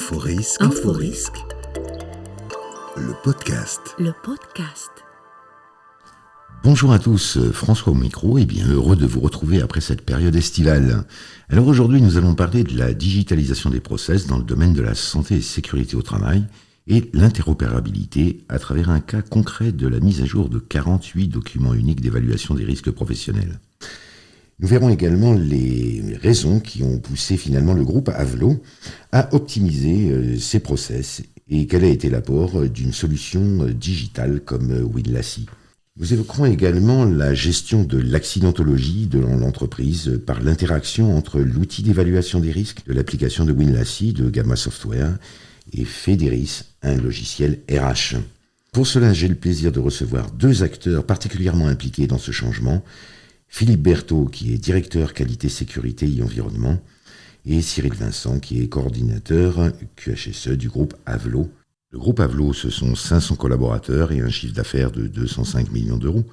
Inforisque. Inforisque. Le podcast. Le podcast. Bonjour à tous, François au micro et bien heureux de vous retrouver après cette période estivale. Alors aujourd'hui nous allons parler de la digitalisation des process dans le domaine de la santé et sécurité au travail et l'interopérabilité à travers un cas concret de la mise à jour de 48 documents uniques d'évaluation des risques professionnels. Nous verrons également les raisons qui ont poussé finalement le groupe Avelo à optimiser euh, ses process et quel a été l'apport d'une solution euh, digitale comme euh, Winlassi. Nous évoquerons également la gestion de l'accidentologie de l'entreprise par l'interaction entre l'outil d'évaluation des risques de l'application de Winlassi de Gamma Software et Federis, un logiciel RH. Pour cela, j'ai le plaisir de recevoir deux acteurs particulièrement impliqués dans ce changement, Philippe Berthaud, qui est directeur qualité, sécurité et environnement, et Cyril Vincent, qui est coordinateur QHSE du groupe Avelo. Le groupe Avelo, ce sont 500 collaborateurs et un chiffre d'affaires de 205 millions d'euros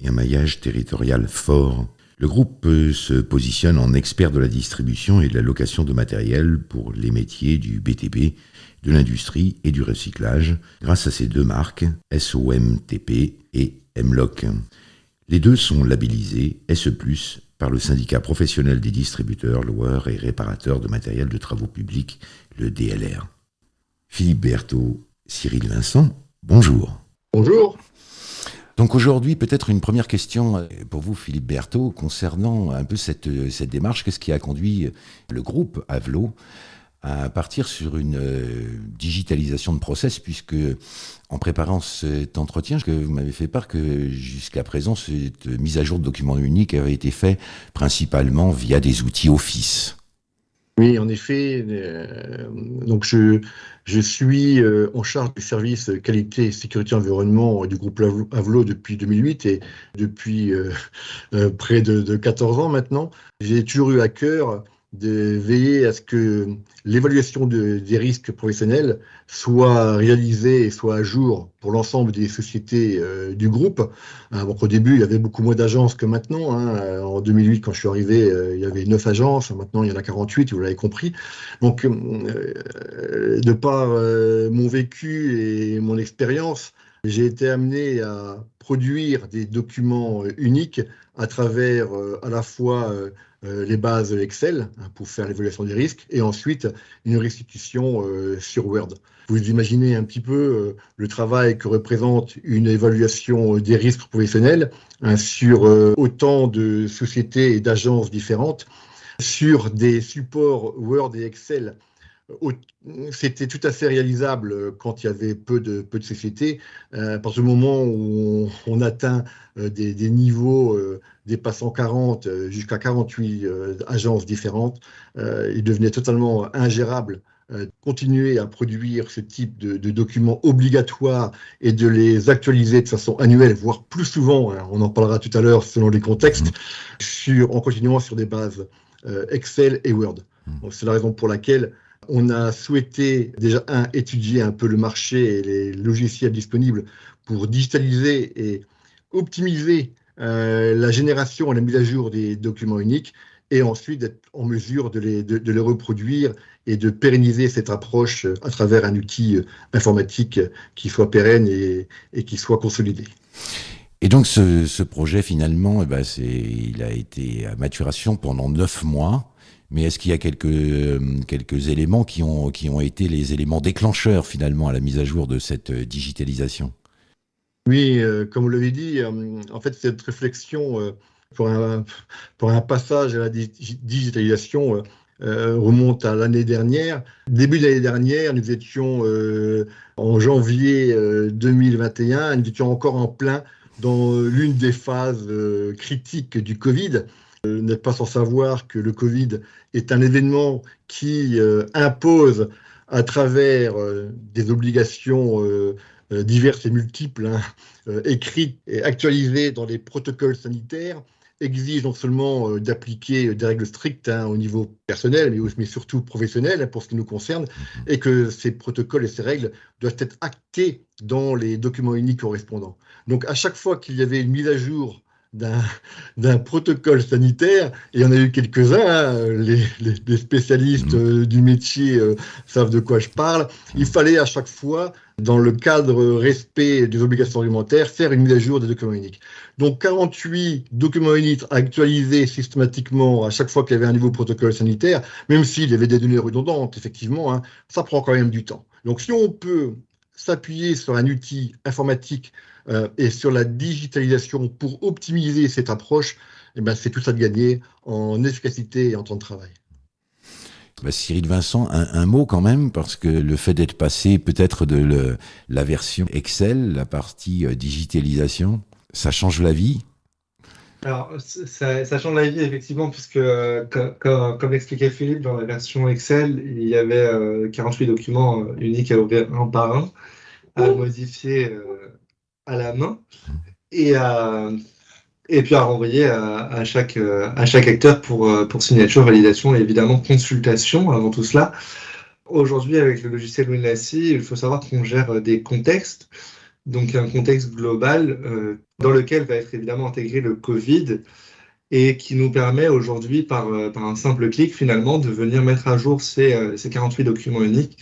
et un maillage territorial fort. Le groupe se positionne en expert de la distribution et de la location de matériel pour les métiers du BTP, de l'industrie et du recyclage grâce à ces deux marques, SOMTP et MLOC. Les deux sont labellisés SE+, par le syndicat professionnel des distributeurs, loueurs et réparateurs de matériel de travaux publics, le DLR. Philippe Berthaud, Cyril Vincent, bonjour. Bonjour. Donc aujourd'hui, peut-être une première question euh, pour vous, Philippe Berthaud, concernant un peu cette, euh, cette démarche. Qu'est-ce qui a conduit le groupe Avelo à partir sur une euh, digitalisation de process, puisque en préparant cet entretien, que vous m'avez fait part que jusqu'à présent, cette mise à jour de documents uniques avait été faite principalement via des outils Office. Oui, en effet. Euh, donc je, je suis euh, en charge du service qualité, sécurité, environnement du groupe Avelo depuis 2008 et depuis près de 14 ans maintenant. J'ai toujours eu à cœur de veiller à ce que l'évaluation des risques professionnels soit réalisée et soit à jour pour l'ensemble des sociétés euh, du groupe. Euh, au début, il y avait beaucoup moins d'agences que maintenant. Hein. En 2008, quand je suis arrivé, euh, il y avait 9 agences. Maintenant, il y en a 48, vous l'avez compris. Donc, de par mon vécu et mon expérience, j'ai été amené à produire des documents uniques à travers à la fois euh, les bases Excel hein, pour faire l'évaluation des risques et ensuite une restitution euh, sur Word. Vous imaginez un petit peu euh, le travail que représente une évaluation des risques professionnels hein, sur autant de sociétés et d'agences différentes, sur des supports Word et Excel c'était tout à fait réalisable quand il y avait peu de, peu de sociétés. à partir du moment où on, atteint des, des niveaux dépassant 40 euh, jusqu'à 48 euh, agences différentes, euh, il devenait totalement ingérable continuer à produire ce type de, documents obligatoires et de les actualiser de façon annuelle, voire plus souvent, hein, on en parlera tout à l'heure selon les contextes, mmh. sur, en continuant sur des bases Excel et Word. Mmh. C'est la raison pour laquelle on a souhaité déjà, un, étudier un peu le marché et les logiciels disponibles pour digitaliser et optimiser euh, la génération et la mise à jour des documents uniques et ensuite d'être en mesure de les, reproduire et de pérenniser cette approche à travers un outil informatique qui soit pérenne et, qui soit consolidé. Et donc ce, ce projet finalement, eh ben, il a été à maturation pendant neuf mois. Mais est-ce qu'il y a quelques, quelques éléments qui ont, été les éléments déclencheurs finalement à la mise à jour de cette digitalisation? Oui, euh, comme vous l'avez dit, euh, en fait, cette réflexion euh, pour, un, pour un passage à la digitalisation remonte à l'année dernière. Début de l'année dernière, nous étions en janvier 2021, nous étions encore en plein dans l'une des phases critiques du Covid. Vous n'êtes pas sans savoir que le Covid est un événement qui impose à travers des obligations euh, diverses et multiples, hein, euh, écrites et actualisées dans les protocoles sanitaires, exigent non seulement euh, d'appliquer des règles strictes hein, au niveau personnel, mais, mais, surtout professionnel hein, pour ce qui nous concerne, mhm. et que ces protocoles et ces règles doivent être actés dans les documents uniques correspondants. Donc à chaque fois qu'il y avait une mise à jour d'un protocole sanitaire, et on a eu quelques-uns, hein, les, spécialistes mmh. euh, du métier euh, savent de quoi je parle, il fallait à chaque fois, dans le cadre respect des obligations réglementaires, faire une mise à jour des documents uniques. Donc 48 documents uniques actualisés systématiquement à chaque fois qu'il y avait un nouveau protocole sanitaire, même s'il y avait des données redondantes, effectivement, hein, ça prend quand même du temps. Donc si on peut s'appuyer sur un outil informatique euh, et sur la digitalisation pour optimiser cette approche, eh ben, c'est tout ça de gagner en efficacité et en temps de travail. Bah, Cyril Vincent, un, mot quand même, parce que le fait d'être passé peut-être de la version Excel, la partie euh, digitalisation, ça change la vie? Alors, ça, change la vie, effectivement, puisque, euh, comme, expliquait Philippe, dans la version Excel, il y avait 48 documents uniques à ouvrir un par un, à modifier à la main et, et puis à renvoyer à, chaque, à chaque acteur pour, pour signature, validation et évidemment consultation avant tout cela. Aujourd'hui, avec le logiciel WinLassy, il faut savoir qu'on gère des contextes, donc un contexte global euh, dans lequel va être évidemment intégré le Covid et qui nous permet aujourd'hui, par, par un simple clic, finalement, de venir mettre à jour ces, ces 48 documents uniques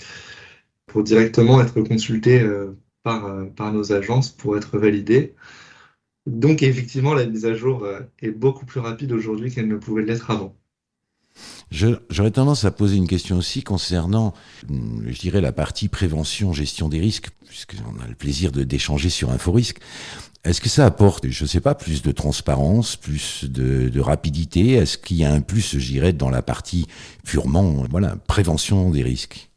pour directement être consultés euh, euh, par, nos agences pour être validées. Donc effectivement, la mise à jour euh, est beaucoup plus rapide aujourd'hui qu'elle ne pouvait l'être avant. J'aurais tendance à poser une question aussi concernant, hum, je dirais, la partie prévention, gestion des risques, puisqu'on a le plaisir d'échanger sur InfoRisque. Est-ce que ça apporte, je ne sais pas, plus de transparence, plus de, rapidité? Est-ce qu'il y a un plus, je dirais, dans la partie purement voilà, prévention des risques?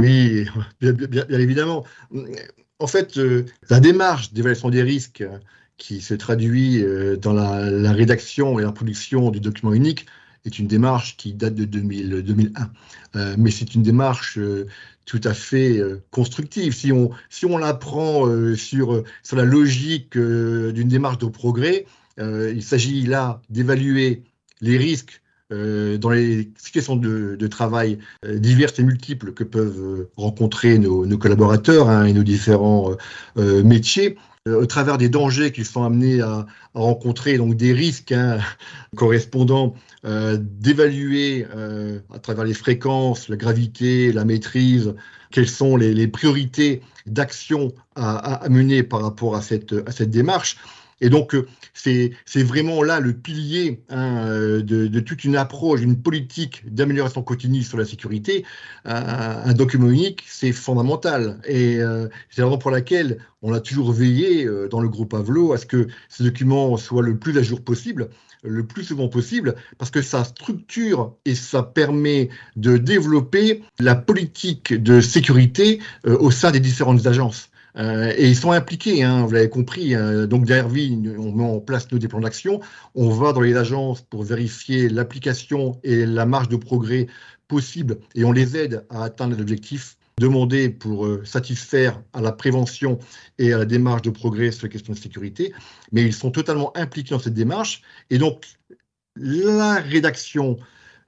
Oui, bien, évidemment. En fait, euh, la démarche d'évaluation des risques euh, qui se traduit euh, dans la, rédaction et la production du document unique est une démarche qui date de 2001. mais c'est une démarche tout à fait constructive. Si on, si on la prend sur, sur la logique d'une démarche de progrès, il s'agit là d'évaluer les risques euh, dans les situations de, travail euh, diverses et multiples que peuvent euh, rencontrer nos, collaborateurs hein, et nos différents métiers, au travers des dangers qu'ils sont amenés à, rencontrer, donc des risques hein, correspondants, d'évaluer à travers les fréquences, la gravité, la maîtrise, quelles sont les, priorités d'action à, mener par rapport à cette démarche. Et donc, euh, c'est vraiment là le pilier hein, euh, de, toute une approche, une politique d'amélioration continue sur la sécurité. Un, document unique, c'est fondamental. Et euh, c'est la raison pour laquelle on a toujours veillé dans le groupe Avelo à ce que ce document soit le plus à jour possible le plus souvent possible, parce que ça structure et ça permet de développer la politique de sécurité au sein des différentes agences. Euh, et ils sont impliqués, hein, vous l'avez compris. Euh, donc derrière on met en place nos plans d'action. On va dans les agences pour vérifier l'application et la marge de progrès possible et on les aide à atteindre les objectifs demandés pour euh, satisfaire à la prévention et à la démarche de progrès sur les questions de sécurité. Mais ils sont totalement impliqués dans cette démarche. Et donc, la rédaction,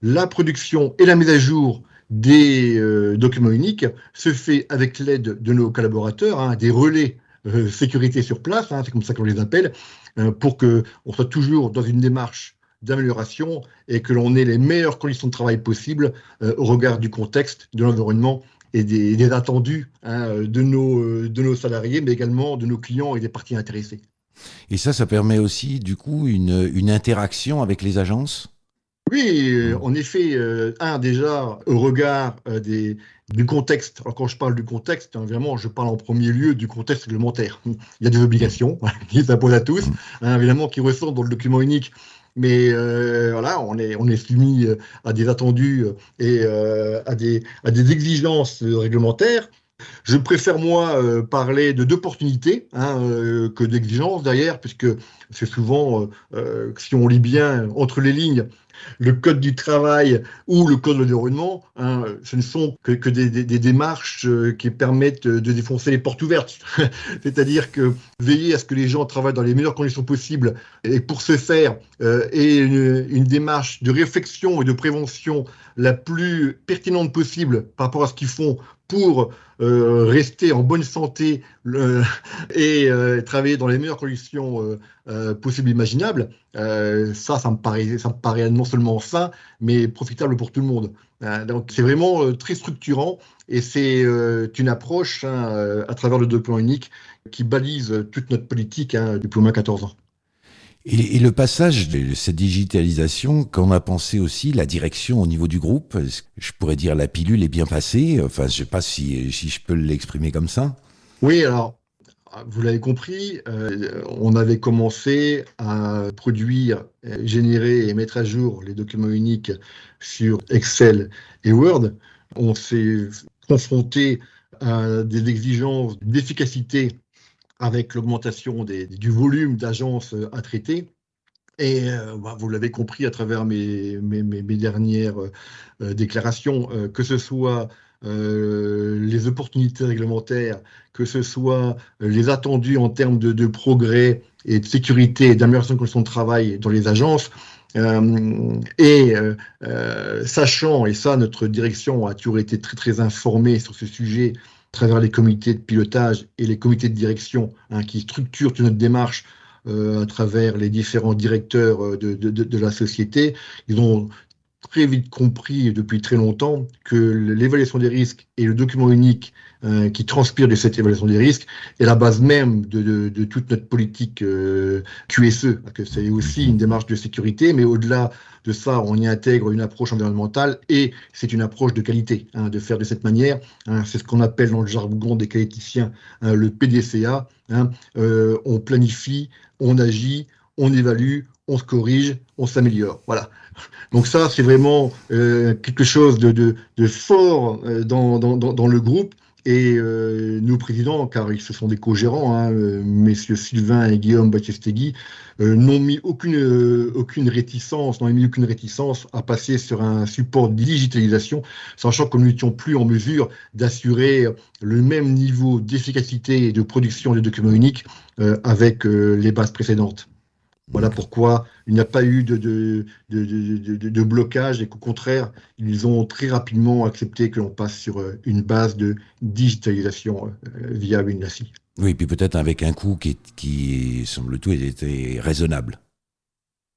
la production et la mise à jour des euh, documents uniques se fait avec l'aide de nos collaborateurs, hein, des relais euh, sécurité sur place, hein, c'est comme ça qu'on les appelle, euh, pour qu'on soit toujours dans une démarche d'amélioration et que l'on ait les meilleures conditions de travail possibles au regard du contexte, de l'environnement et des, attendus hein, de, nos, de nos salariés, mais également de nos clients et des parties intéressées. Et ça, ça permet aussi, du coup, une interaction avec les agences? Oui, euh, en effet, euh, un déjà au regard euh, du contexte. Alors quand je parle du contexte, hein, évidemment, je parle en premier lieu du contexte réglementaire. Il y a des obligations qui s'imposent à tous, hein, évidemment, qui ressortent dans le document unique. Mais voilà, on est, soumis à des attendus et à, des, à des exigences réglementaires. Je préfère, moi, parler de d'opportunités hein, que d'exigences derrière, puisque c'est souvent, si on lit bien entre les lignes, le code du travail ou le code de l'environnement, hein, ce ne sont que, des, démarches euh, qui permettent de défoncer les portes ouvertes. C'est-à-dire que veiller à ce que les gens travaillent dans les meilleures conditions possibles et pour ce faire, euh, une, démarche de réflexion et de prévention la plus pertinente possible par rapport à ce qu'ils font pour euh, rester en bonne santé et euh, travailler dans les meilleures conditions euh, possibles imaginables, ça, ça me, paraît, non seulement sain, mais profitable pour tout le monde. donc c'est vraiment très structurant et c'est une approche hein, à travers le document unique qui balise toute notre politique hein, depuis au moins 14 ans. Et, le passage de cette digitalisation, quand on a pensé aussi la direction au niveau du groupe, je pourrais dire la pilule est bien passée? Enfin, je ne sais pas si, si je peux l'exprimer comme ça. Oui, alors vous l'avez compris, euh, on avait commencé à produire, générer et mettre à jour les documents uniques sur Excel et Word. On s'est confronté à des exigences d'efficacité avec l'augmentation du volume d'agences euh, à traiter. Et euh, bah, vous l'avez compris à travers mes, dernières euh, déclarations, que ce soit les opportunités réglementaires, que ce soit les attendus en termes de, progrès et de sécurité et d'amélioration de conditions de travail dans les agences, et sachant, et ça, notre direction a toujours été très très informée sur ce sujet, travers les comités de pilotage et les comités de direction hein, qui structurent toute notre démarche euh, à travers les différents directeurs euh, de, de, de, la société. Ils ont très vite compris depuis très longtemps que l'évaluation des risques et le document unique euh, qui transpire de cette évaluation des risques est la base même de, toute notre politique euh, QSE, que c'est aussi une démarche de sécurité, mais au-delà de ça, on y intègre une approche environnementale et c'est une approche de qualité, hein, de faire de cette manière. Hein, c'est ce qu'on appelle dans le jargon des qualiticiens hein, le PDCA. Euh, on planifie, on agit, on évalue, on se corrige, on s'améliore. Voilà. Donc ça, c'est vraiment euh, quelque chose de, fort euh, dans, le groupe. Et euh, nos présidents, car ils se sont des co-gérants, hein, messieurs Sylvain et Guillaume Battestegui, euh, n'ont mis aucune, aucune réticence, n'ont mis aucune réticence à passer sur un support de digitalisation, sachant que nous n'étions plus en mesure d'assurer le même niveau d'efficacité et de production des documents uniques avec les bases précédentes. Voilà pourquoi il n'y a pas eu de, blocage et qu'au contraire, ils ont très rapidement accepté que l'on passe sur euh, une base de digitalisation euh, via WinLASI. Oui, puis peut-être avec un coût qui, qui semble-t-il, était raisonnable.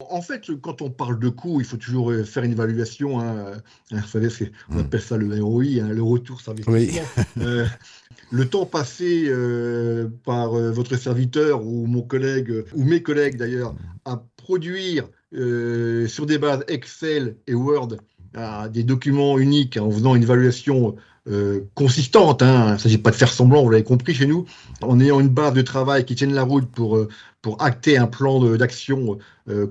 En fait, quand on parle de coût, il faut toujours euh, faire une évaluation. Hein. Vous savez, on hmm. appelle ça le ROI, hein, le retour investissement. Oui. le temps passé euh, par euh, votre serviteur ou mon collègue, ou mes collègues d'ailleurs, à produire euh, sur des bases Excel et Word des documents uniques en faisant une évaluation consistante. Hein. Il ne s'agit pas de faire semblant, vous l'avez compris chez nous, en ayant une base de travail qui tienne la route pour, pour acter un plan d'action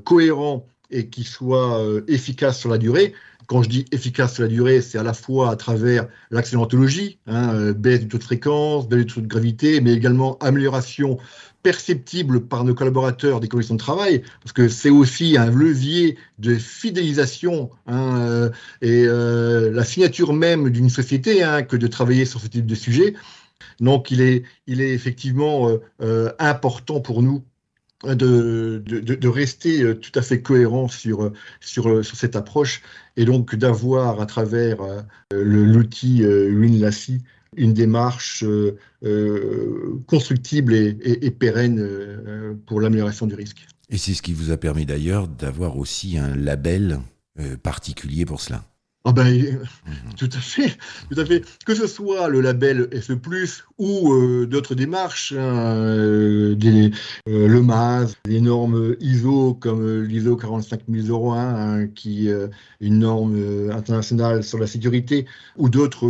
cohérent et qui soit efficace sur la durée. Quand je dis efficace sur la durée, c'est à la fois à travers l'accidentologie, hein, euh, baisse du taux de fréquence, baisse du taux de gravité, mais également amélioration perceptible par nos collaborateurs des conditions de travail, parce que c'est aussi un levier de fidélisation hein, euh, et euh, la signature même d'une société hein, que de travailler sur ce type de sujet. Donc, il est, il est effectivement important pour nous de, de, rester euh, tout à fait cohérent sur, sur, euh, sur cette approche et donc d'avoir à travers euh, l'outil WinLassi une démarche constructible et pérenne pour l'amélioration du risque. Et c'est ce qui vous a permis d'ailleurs d'avoir aussi un label particulier pour cela. Ah ben, mhm. tout à fait, tout à fait. Que ce soit le label SE+, ou euh, d'autres démarches, hein, euh, des, euh, le MAS, les normes ISO comme l'ISO 45001, hein, qui est une norme internationale sur la sécurité, ou d'autres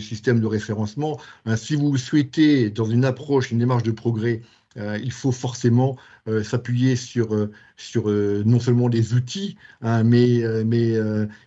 systèmes de référencement, hein, si vous souhaitez, dans une approche, une démarche de progrès, euh, il faut forcément euh, s'appuyer sur, euh, sur non seulement des outils, hein, mais, mais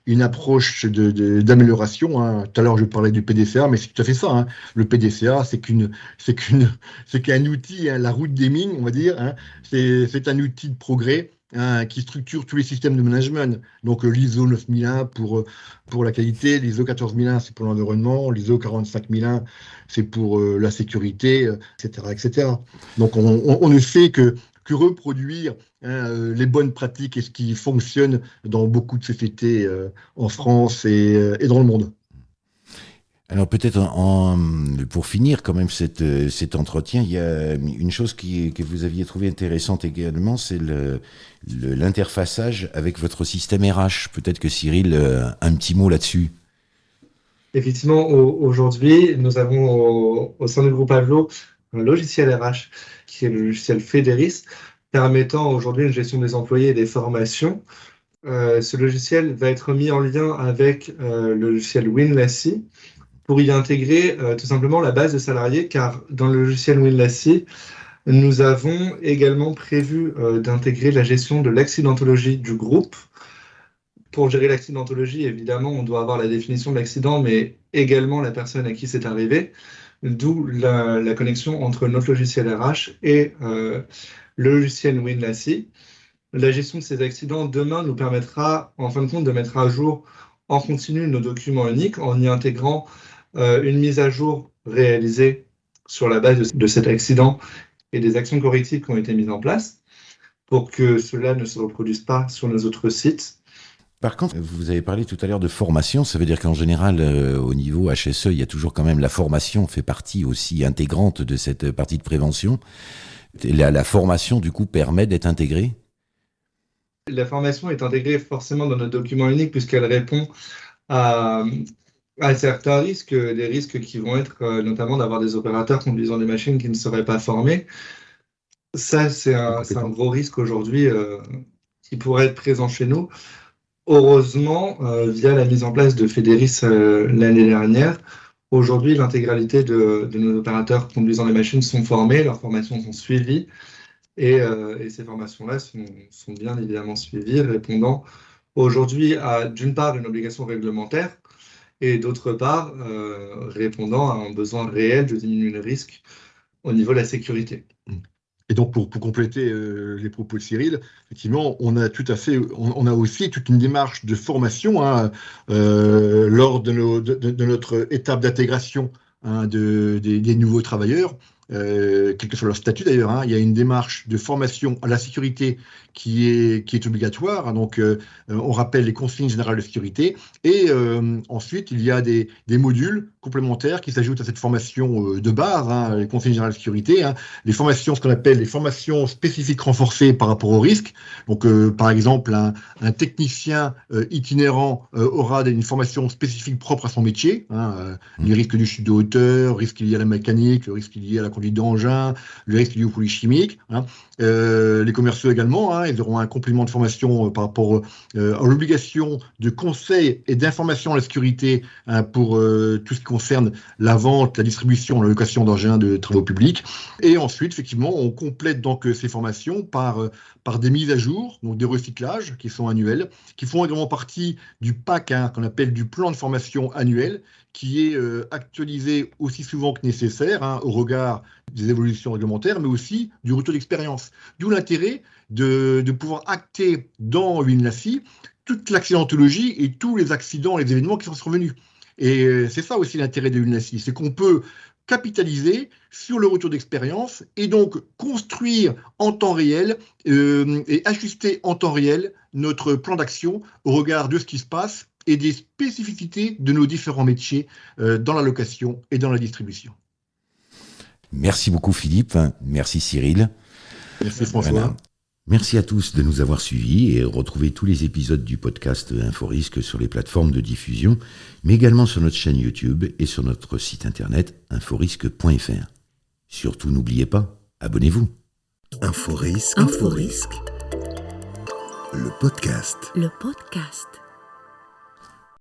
une approche d'amélioration. Hein. Tout à l'heure, je parlais du PDCA, mais c'est tout à fait ça. Hein. Le PDCA, c'est qu'un outil, la route des mines, on va dire. C'est un outil de progrès Hein, qui structure tous les systèmes de management. Donc euh, l'ISO 9001 pour, euh, pour la qualité, l'ISO 14001 c'est pour l'environnement, l'ISO 45001 c'est pour euh, la sécurité, etc., etc. Donc on, ne fait que, que reproduire hein, les bonnes pratiques et ce qui fonctionne dans beaucoup de sociétés en France et, et dans le monde. Alors peut-être pour finir quand même cette, cet entretien, il y a une chose que vous aviez trouvé intéressante également, c'est l'interfaçage avec votre système RH. Peut-être que Cyril, euh, un petit mot là-dessus. Effectivement, aujourd'hui, nous avons au, sein du groupe Avlo un logiciel RH qui est le logiciel Federis, permettant aujourd'hui une gestion des employés et des formations. Euh, ce logiciel va être mis en lien avec euh, le logiciel Winlassy pour y intégrer euh, tout simplement la base de salariés, car dans le logiciel Winlassy, nous avons également prévu d'intégrer la gestion de l'accidentologie du groupe. Pour gérer l'accidentologie, évidemment, on doit avoir la définition de l'accident, mais également la personne à qui c'est arrivé, d'où la, connexion entre notre logiciel RH et le logiciel Winlassy. La gestion de ces accidents demain nous permettra, en fin de compte, de mettre à jour en continu nos documents uniques en y intégrant euh, une mise à jour réalisée sur la base de, cet accident et des actions correctives qui ont été mises en place pour que cela ne se reproduise pas sur nos autres sites. Par contre, vous avez parlé tout à l'heure de formation, ça veut dire qu'en général, euh, au niveau HSE, il y a toujours quand même la formation fait partie aussi intégrante de cette partie de prévention. La, la formation, du coup, permet d'être intégrée? La formation est intégrée forcément dans notre document unique puisqu'elle répond à, à certains risques, des risques qui vont être euh, notamment d'avoir des opérateurs conduisant des machines qui ne seraient pas formés. Ça, c'est un, gros risque aujourd'hui euh, qui pourrait être présent chez nous. Heureusement, euh, via la mise en place de Federis l'année dernière, aujourd'hui, l'intégralité de, nos opérateurs conduisant des machines sont formés, leurs formations sont suivies, et, ces formations-là sont, sont, bien évidemment suivies, répondant aujourd'hui à, d'une part, une obligation réglementaire, et d'autre part, euh, répondant à un besoin réel de diminuer le risque au niveau de la sécurité. Et donc, pour, compléter euh, les propos de Cyril, effectivement, on a tout à fait, on, a aussi toute une démarche de formation hein, euh, lors de, notre étape d'intégration hein, des, nouveaux travailleurs. Quel que soit leur statut d'ailleurs, hein, il y a une démarche de formation à la sécurité qui est, qui est obligatoire. Hein. donc, euh, on rappelle les consignes générales de sécurité. Et euh, ensuite, il y a des, des, modules complémentaires qui s'ajoutent à cette formation de base, hein, les consignes générales de sécurité. les formations, ce qu'on appelle les formations spécifiques renforcées par rapport au risque. Donc, par exemple, un, un technicien itinérant aura une formation spécifique propre à son métier. les risques du chute de hauteur, risques liés à la mécanique, le risque lié à la conduite d'engin, le risque lié aux produits chimiques. les commerciaux également, Hein, ils auront un complément de formation euh, par rapport euh, à l'obligation de conseil et d'information à la sécurité hein, pour euh, tout ce qui concerne la vente, la distribution, la location d'engins de travaux publics. Et ensuite, effectivement, on complète donc ces formations par, des mises à jour, donc des recyclages qui sont annuels, qui font également partie du PAC, hein, qu'on appelle du plan de formation annuel, qui est actualisé aussi souvent que nécessaire au regard des évolutions réglementaires, mais aussi du retour d'expérience. D'où l'intérêt de, pouvoir acter dans WinLassy toute l'accidentologie et tous les accidents, les événements qui sont survenus. Et euh, c'est ça aussi l'intérêt de WinLassy, c'est qu'on peut capitaliser sur le retour d'expérience et donc construire en temps réel euh, et ajuster en temps réel notre plan d'action au regard de ce qui se passe et des spécificités de nos différents métiers euh, dans la location et dans la distribution. Merci beaucoup Philippe, merci Cyril. Merci François. Merci à tous de nous avoir suivis et retrouvez tous les épisodes du podcast InfoRisque sur les plateformes de diffusion, mais également sur notre chaîne YouTube et sur notre site internet inforisque.fr. Surtout n'oubliez pas, abonnez-vous. InfoRisque. InfoRisque. Le podcast. Le podcast.